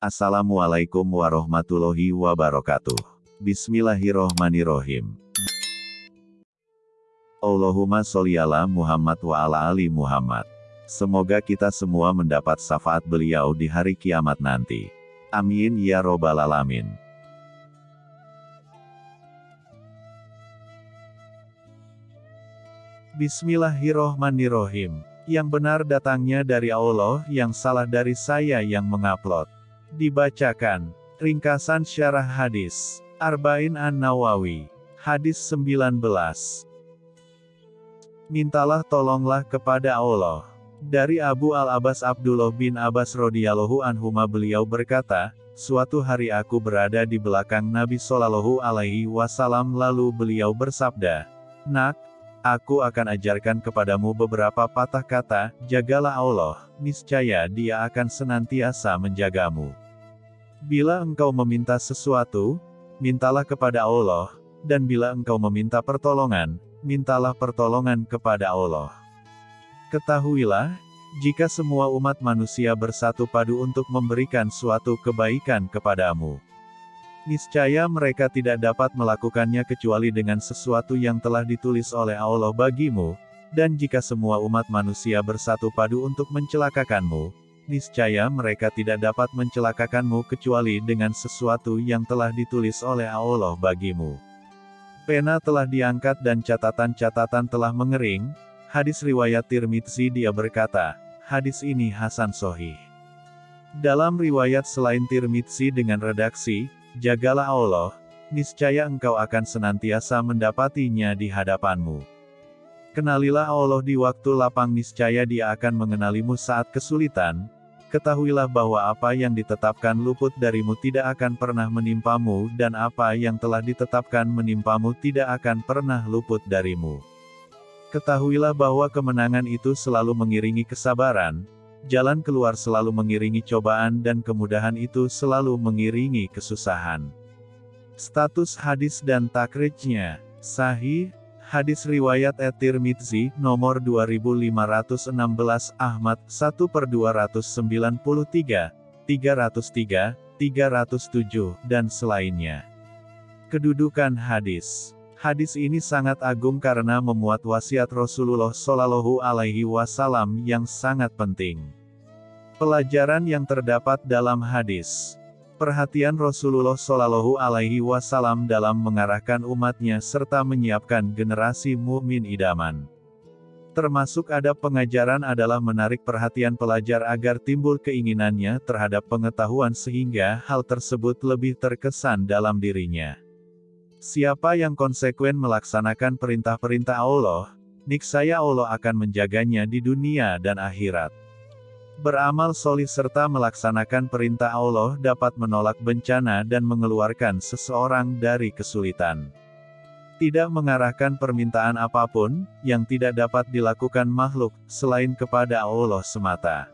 Assalamualaikum warahmatullahi wabarakatuh. Bismillahirrohmanirrohim. Allahumma sholli ala Muhammad wa ala ali Muhammad. Semoga kita semua mendapat syafaat beliau di hari kiamat nanti. Amin ya robbal alamin. Bismillahirrohmanirrohim. Yang benar datangnya dari Allah, yang salah dari saya yang mengupload. Dibacakan. Ringkasan syarah hadis. Arba'in An-Nawawi. Hadis 19. Mintalah tolonglah kepada Allah. Dari Abu Al-Abbas Abdullah bin Abbas radhiyallahu anhuma beliau berkata, Suatu hari aku berada di belakang Nabi Shallallahu alaihi wasallam lalu beliau bersabda, Nak, Aku akan ajarkan kepadamu beberapa patah kata, jagalah Allah, niscaya dia akan senantiasa menjagamu. Bila engkau meminta sesuatu, mintalah kepada Allah, dan bila engkau meminta pertolongan, mintalah pertolongan kepada Allah. Ketahuilah, jika semua umat manusia bersatu padu untuk memberikan suatu kebaikan kepadamu, Niscaya mereka tidak dapat melakukannya kecuali dengan sesuatu yang telah ditulis oleh Allah bagimu, dan jika semua umat manusia bersatu padu untuk mencelakakanmu, niscaya mereka tidak dapat mencelakakanmu kecuali dengan sesuatu yang telah ditulis oleh Allah bagimu. Pena telah diangkat dan catatan-catatan telah mengering, hadis riwayat Tirmidzi dia berkata, hadis ini Hasan Sohih. Dalam riwayat selain Tirmidzi dengan redaksi, Jagalah Allah, niscaya engkau akan senantiasa mendapatinya di hadapanmu. Kenalilah Allah di waktu lapang niscaya dia akan mengenalimu saat kesulitan, ketahuilah bahwa apa yang ditetapkan luput darimu tidak akan pernah menimpamu dan apa yang telah ditetapkan menimpamu tidak akan pernah luput darimu. Ketahuilah bahwa kemenangan itu selalu mengiringi kesabaran, Jalan keluar selalu mengiringi cobaan dan kemudahan itu selalu mengiringi kesusahan. Status hadis dan takrijnya, sahih, hadis riwayat At-Tirmidzi, nomor 2516, Ahmad, 1 per 293, 303, 307, dan selainnya. Kedudukan hadis Hadis ini sangat agung karena memuat wasiat Rasulullah Shallallahu Alaihi Wasallam yang sangat penting. Pelajaran yang terdapat dalam hadis. Perhatian Rasulullah Shallallahu Alaihi Wasallam dalam mengarahkan umatnya serta menyiapkan generasi mukmin idaman. Termasuk ada pengajaran adalah menarik perhatian pelajar agar timbul keinginannya terhadap pengetahuan sehingga hal tersebut lebih terkesan dalam dirinya. Siapa yang konsekuen melaksanakan perintah-perintah Allah, niksaya Allah akan menjaganya di dunia dan akhirat. Beramal solih serta melaksanakan perintah Allah dapat menolak bencana dan mengeluarkan seseorang dari kesulitan. Tidak mengarahkan permintaan apa pun, yang tidak dapat dilakukan makhluk, selain kepada Allah semata.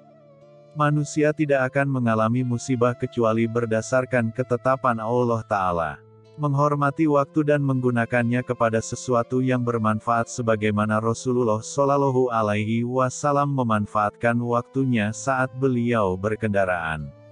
Manusia tidak akan mengalami musibah kecuali berdasarkan ketetapan Allah Ta'ala menghormati waktu dan menggunakannya kepada sesuatu yang bermanfaat sebagaimana Rasulullah Shallallahu alaihi wasallam memanfaatkan waktunya saat beliau berkendaraan.